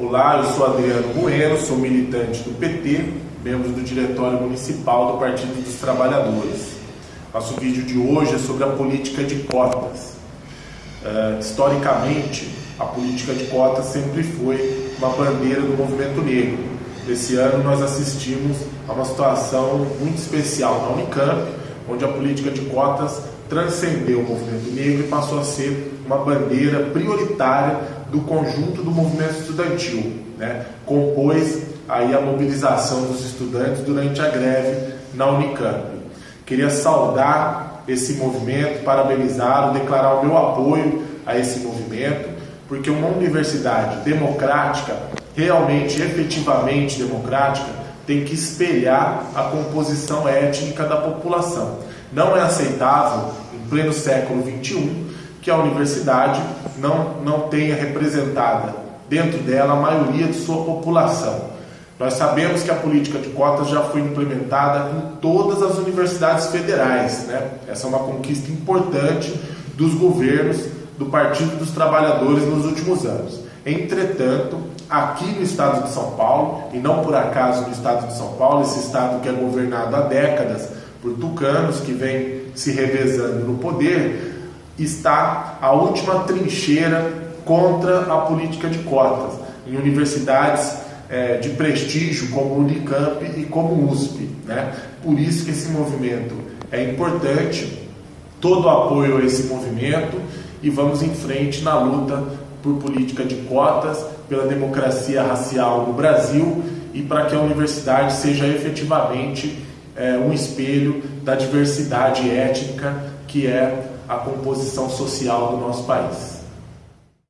Olá, eu sou Adriano Bueno, sou militante do PT, membro do Diretório Municipal do Partido dos Trabalhadores. Nosso vídeo de hoje é sobre a política de cotas. Uh, historicamente, a política de cotas sempre foi uma bandeira do movimento negro. Esse ano nós assistimos a uma situação muito especial na Unicamp, onde a política de cotas transcendeu o movimento negro e passou a ser uma bandeira prioritária do conjunto do movimento estudantil, né? compôs aí a mobilização dos estudantes durante a greve na Unicamp. Queria saudar esse movimento, parabenizá-lo, declarar o meu apoio a esse movimento, porque uma universidade democrática, realmente, efetivamente democrática, tem que espelhar a composição étnica da população. Não é aceitável, em pleno século XXI, que a universidade não, não tenha representada dentro dela a maioria de sua população. Nós sabemos que a política de cotas já foi implementada em todas as universidades federais. Né? Essa é uma conquista importante dos governos do Partido dos Trabalhadores nos últimos anos. Entretanto, aqui no estado de São Paulo, e não por acaso no estado de São Paulo, esse estado que é governado há décadas por tucanos que vem se revezando no poder, está a última trincheira contra a política de cotas em universidades é, de prestígio como Unicamp e como USP. Né? Por isso que esse movimento é importante, todo o apoio a esse movimento e vamos em frente na luta por política de cotas, pela democracia racial no Brasil e para que a universidade seja efetivamente é, um espelho da diversidade étnica que é a composição social do nosso país.